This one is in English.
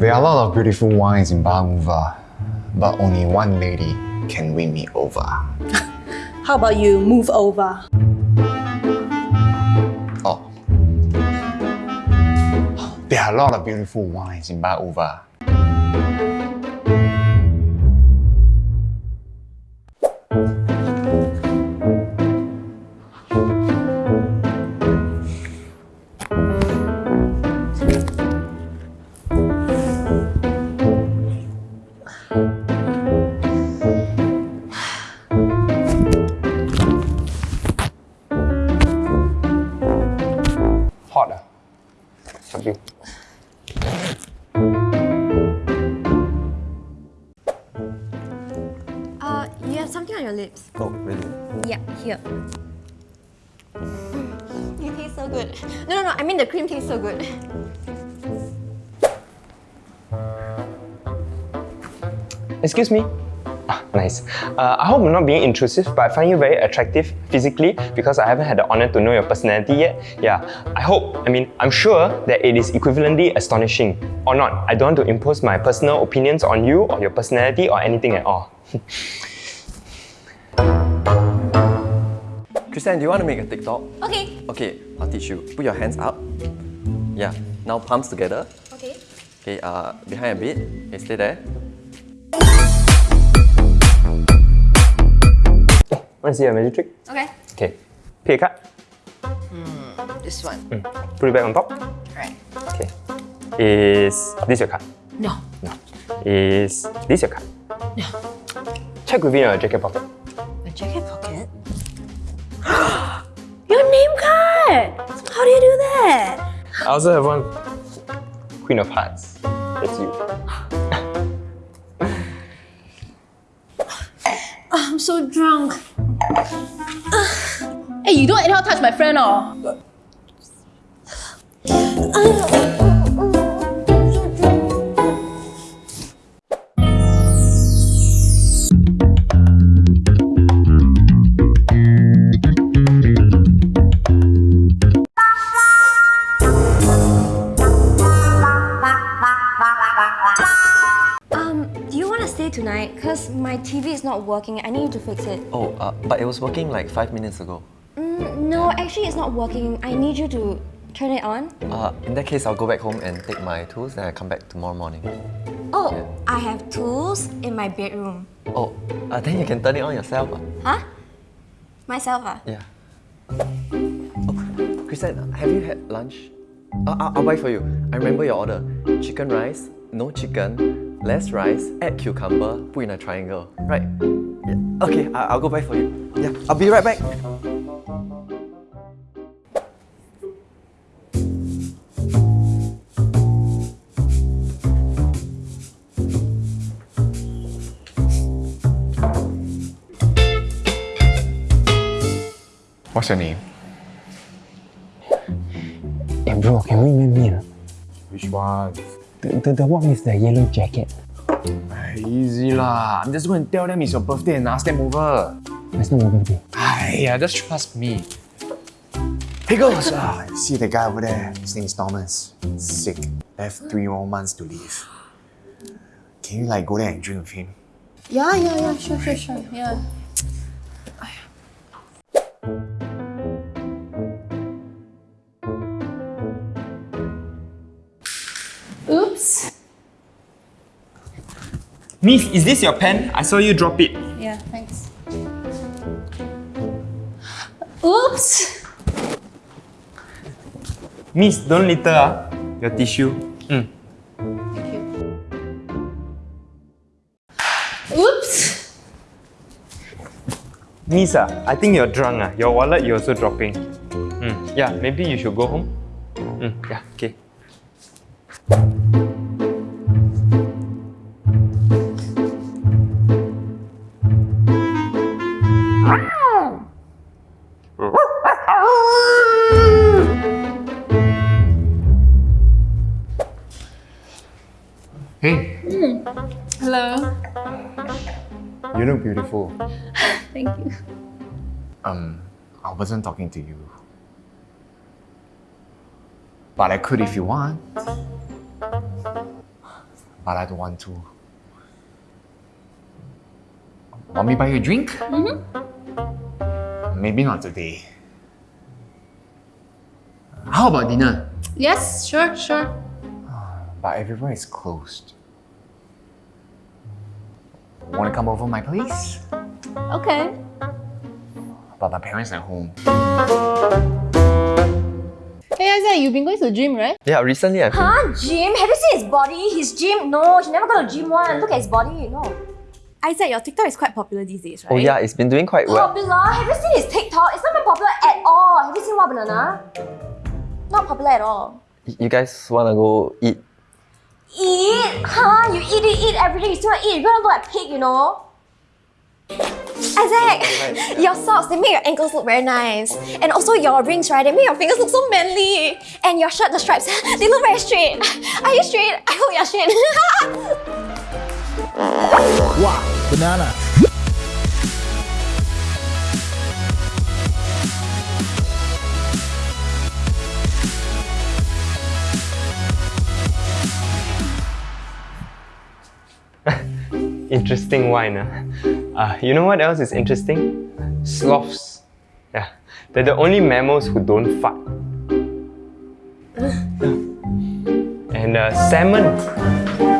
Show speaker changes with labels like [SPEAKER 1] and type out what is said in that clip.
[SPEAKER 1] There are a lot of beautiful wines in Bahuva, but only one lady can win me over.
[SPEAKER 2] How about you move over?
[SPEAKER 1] Oh. There are a lot of beautiful wines in Bahuva. Sorry.
[SPEAKER 3] Uh, you have something on your lips.
[SPEAKER 4] Oh, really?
[SPEAKER 3] Yeah, here. You taste so good. No, no, no, I mean the cream tastes so good.
[SPEAKER 5] Excuse me? Ah, nice. Uh, I hope I'm not being intrusive, but I find you very attractive physically because I haven't had the honor to know your personality yet. Yeah, I hope, I mean, I'm sure that it is equivalently astonishing. Or not, I don't want to impose my personal opinions on you or your personality or anything at all.
[SPEAKER 4] Christian, do you want to make a TikTok?
[SPEAKER 3] Okay,
[SPEAKER 4] Okay, I'll teach you. Put your hands up. Yeah. Now palms together.
[SPEAKER 3] okay.
[SPEAKER 4] Okay, uh, behind a bit. Okay, stay there.
[SPEAKER 5] Want to see a magic trick?
[SPEAKER 3] Okay.
[SPEAKER 5] Okay. Pick a card.
[SPEAKER 3] This one.
[SPEAKER 5] Mm. Put it back on top.
[SPEAKER 3] Right.
[SPEAKER 5] Okay. Is this your card?
[SPEAKER 3] No.
[SPEAKER 5] No. Is this your card?
[SPEAKER 3] No.
[SPEAKER 5] Check within your jacket pocket.
[SPEAKER 3] A jacket pocket? your name card! How do you do that?
[SPEAKER 5] I also have one Queen of Hearts. That's you.
[SPEAKER 2] I'm so drunk. Hey, you don't anyhow touch my friend oh.
[SPEAKER 3] Tonight? Because my TV is not working. I need you to fix it.
[SPEAKER 4] Oh, uh, but it was working like five minutes ago.
[SPEAKER 3] Mm, no, actually it's not working. I need you to turn it on.
[SPEAKER 4] Uh, in that case, I'll go back home and take my tools, then I come back tomorrow morning.
[SPEAKER 3] Oh, I have tools in my bedroom.
[SPEAKER 4] Oh, uh, then you can turn it on yourself. ah.
[SPEAKER 3] Huh? Myself ah?
[SPEAKER 4] Yeah. Oh, Christian, have you had lunch? Uh, I'll, I'll buy for you. I remember your order. Chicken rice, no chicken, less rice, add cucumber, put in a triangle. Right? Yeah. Okay, I- I'll go buy for you. Yeah, I'll be right back.
[SPEAKER 1] What's your name?
[SPEAKER 6] Hey bro, can we meet me?
[SPEAKER 1] Which one?
[SPEAKER 6] The, the, the one with the yellow jacket.
[SPEAKER 1] Easy lah. I'm just going to tell them it's your birthday and ask them over.
[SPEAKER 6] It's not my birthday.
[SPEAKER 1] Aiyah, just trust me. Hey girls, ah, see the guy over there? His name is Thomas. Sick. Left three more months to live. Can you like go there and drink with him?
[SPEAKER 2] Yeah, yeah, yeah, sure, sure, sure. Yeah.
[SPEAKER 5] Miss, is this your pen? I saw you drop it.
[SPEAKER 2] Yeah, thanks. Oops.
[SPEAKER 5] Miss, don't litter ah. Your tissue. Mm.
[SPEAKER 2] Thank you. Oops.
[SPEAKER 5] Miss, ah, I think you're drunk. Ah. Your wallet you're also dropping. Mm. Yeah, maybe you should go home. Mm. Yeah, okay.
[SPEAKER 1] Hey,
[SPEAKER 2] Hello.
[SPEAKER 1] you look beautiful.
[SPEAKER 2] Thank you.
[SPEAKER 1] Um, I wasn't talking to you. But I could if you want. but I don't want to. Want me buy you a drink? Mm-hmm. Maybe not today. How about dinner?
[SPEAKER 2] Yes, sure, sure.
[SPEAKER 1] But everywhere is closed. Want to come over my place?
[SPEAKER 2] Okay.
[SPEAKER 1] But my parents are at home.
[SPEAKER 2] Hey Isaac, you've been going to the gym, right?
[SPEAKER 4] Yeah, recently I've been-
[SPEAKER 3] Huh? Gym? Have you seen his body? His gym? No, he never go to gym one. Look at his body, no. Isaac, your TikTok is quite popular these days, oh, right?
[SPEAKER 4] Oh yeah, it's been doing quite well.
[SPEAKER 3] Popular? Have you seen his TikTok? It's not even popular at all. Have you seen Wah!Banana? Not popular at all.
[SPEAKER 4] Y- You guys wanna go eat?
[SPEAKER 3] Eat? Huh? You eat, eat, eat every day. You still wanna eat. You're gonna look like pig, you know? Isaac, your socks, they make your ankles look very nice. And also your rings, right? They make your fingers look so manly. And your shirt, the stripes, they look very straight. Are you straight? I hope you're straight.
[SPEAKER 7] Wow, banana.
[SPEAKER 5] Interesting wine. Uh. Uh, you know what else is interesting? Sloths. Yeah, they're the only mammals who don't fart. And uh, salmon.